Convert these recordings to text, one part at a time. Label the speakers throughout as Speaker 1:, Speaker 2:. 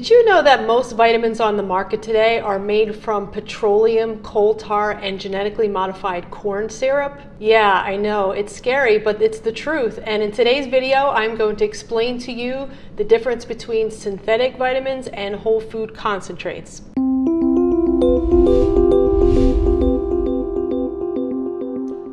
Speaker 1: Did you know that most vitamins on the market today are made from petroleum, coal tar, and genetically modified corn syrup? Yeah, I know, it's scary, but it's the truth. And in today's video, I'm going to explain to you the difference between synthetic vitamins and whole food concentrates.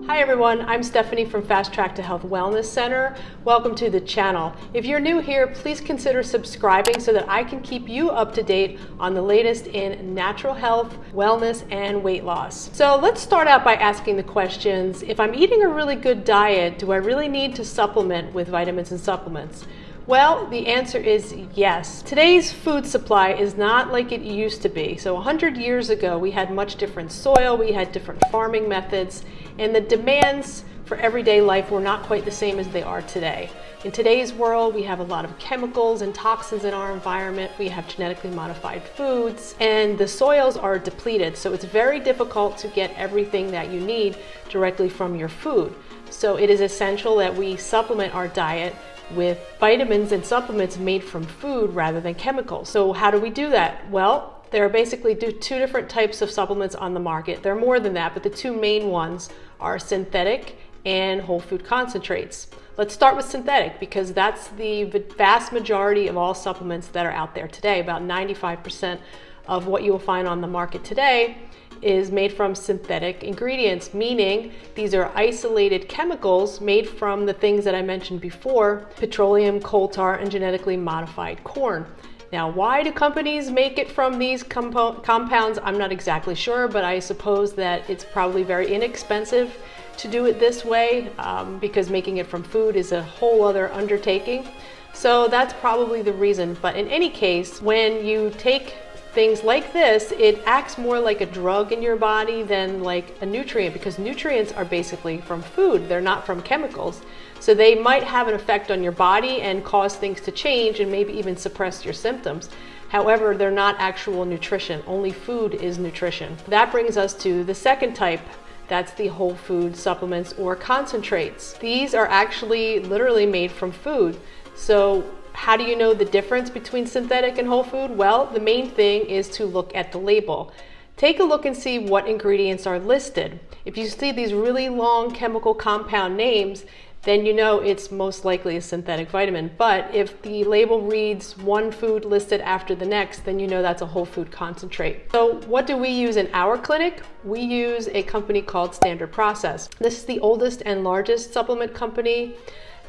Speaker 1: Hi everyone, I'm Stephanie from Fast Track to Health Wellness Center. Welcome to the channel. If you're new here, please consider subscribing so that I can keep you up to date on the latest in natural health, wellness, and weight loss. So let's start out by asking the questions, if I'm eating a really good diet, do I really need to supplement with vitamins and supplements? Well, the answer is yes. Today's food supply is not like it used to be. So 100 years ago, we had much different soil, we had different farming methods, and the demands for everyday life were not quite the same as they are today. In today's world, we have a lot of chemicals and toxins in our environment. We have genetically modified foods and the soils are depleted. So it's very difficult to get everything that you need directly from your food. So it is essential that we supplement our diet with vitamins and supplements made from food rather than chemicals. So how do we do that? Well, there are basically two different types of supplements on the market. There are more than that, but the two main ones are synthetic and whole food concentrates. Let's start with synthetic because that's the vast majority of all supplements that are out there today. About 95% of what you will find on the market today is made from synthetic ingredients, meaning these are isolated chemicals made from the things that I mentioned before, petroleum, coal tar, and genetically modified corn. Now, why do companies make it from these compounds? I'm not exactly sure, but I suppose that it's probably very inexpensive to do it this way um, because making it from food is a whole other undertaking. So that's probably the reason. But in any case, when you take things like this, it acts more like a drug in your body than like a nutrient because nutrients are basically from food. They're not from chemicals. So they might have an effect on your body and cause things to change and maybe even suppress your symptoms. However, they're not actual nutrition. Only food is nutrition. That brings us to the second type that's the whole food supplements or concentrates. These are actually literally made from food. So how do you know the difference between synthetic and whole food? Well, the main thing is to look at the label. Take a look and see what ingredients are listed. If you see these really long chemical compound names, then you know it's most likely a synthetic vitamin. But if the label reads one food listed after the next, then you know that's a whole food concentrate. So what do we use in our clinic? We use a company called Standard Process. This is the oldest and largest supplement company.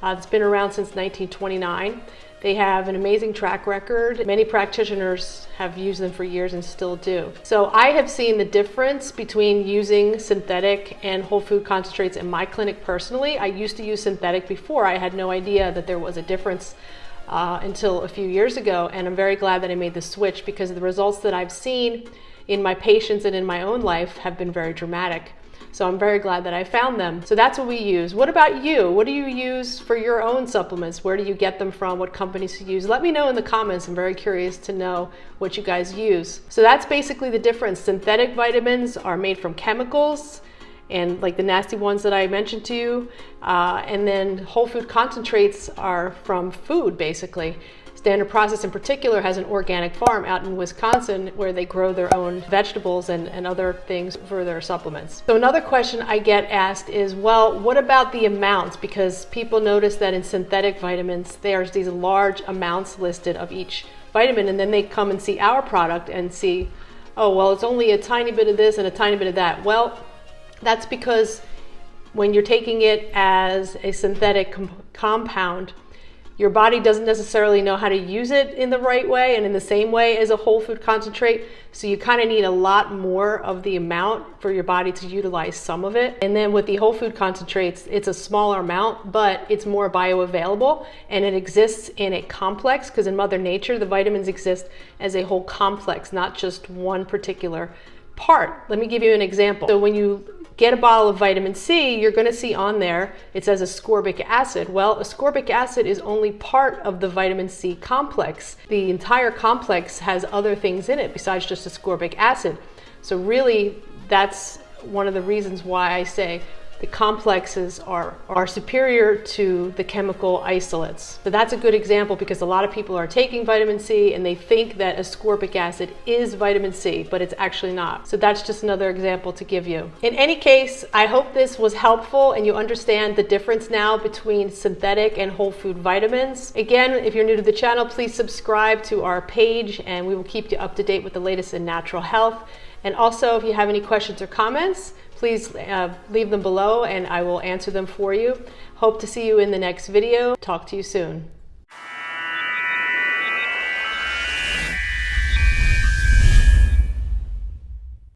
Speaker 1: Uh, it's been around since 1929. They have an amazing track record. Many practitioners have used them for years and still do. So I have seen the difference between using synthetic and whole food concentrates in my clinic personally. I used to use synthetic before. I had no idea that there was a difference uh, until a few years ago. And I'm very glad that I made the switch because the results that I've seen in my patients and in my own life have been very dramatic. So I'm very glad that I found them. So that's what we use. What about you? What do you use for your own supplements? Where do you get them from? What companies you use? Let me know in the comments. I'm very curious to know what you guys use. So that's basically the difference. Synthetic vitamins are made from chemicals and like the nasty ones that I mentioned to you. Uh, and then whole food concentrates are from food basically. Standard Process in particular has an organic farm out in Wisconsin where they grow their own vegetables and, and other things for their supplements. So another question I get asked is, well, what about the amounts? Because people notice that in synthetic vitamins, there's these large amounts listed of each vitamin and then they come and see our product and see, oh, well, it's only a tiny bit of this and a tiny bit of that. Well, that's because when you're taking it as a synthetic com compound, your body doesn't necessarily know how to use it in the right way and in the same way as a whole food concentrate. So you kind of need a lot more of the amount for your body to utilize some of it. And then with the whole food concentrates, it's a smaller amount, but it's more bioavailable and it exists in a complex because in Mother Nature, the vitamins exist as a whole complex, not just one particular part. Let me give you an example. So when you get a bottle of vitamin C, you're going to see on there, it says ascorbic acid. Well, ascorbic acid is only part of the vitamin C complex. The entire complex has other things in it besides just ascorbic acid. So really, that's one of the reasons why I say the complexes are, are superior to the chemical isolates. So that's a good example because a lot of people are taking vitamin C and they think that ascorbic acid is vitamin C, but it's actually not. So that's just another example to give you. In any case, I hope this was helpful and you understand the difference now between synthetic and whole food vitamins. Again, if you're new to the channel, please subscribe to our page and we will keep you up to date with the latest in natural health. And also, if you have any questions or comments, please uh, leave them below and I will answer them for you. Hope to see you in the next video. Talk to you soon.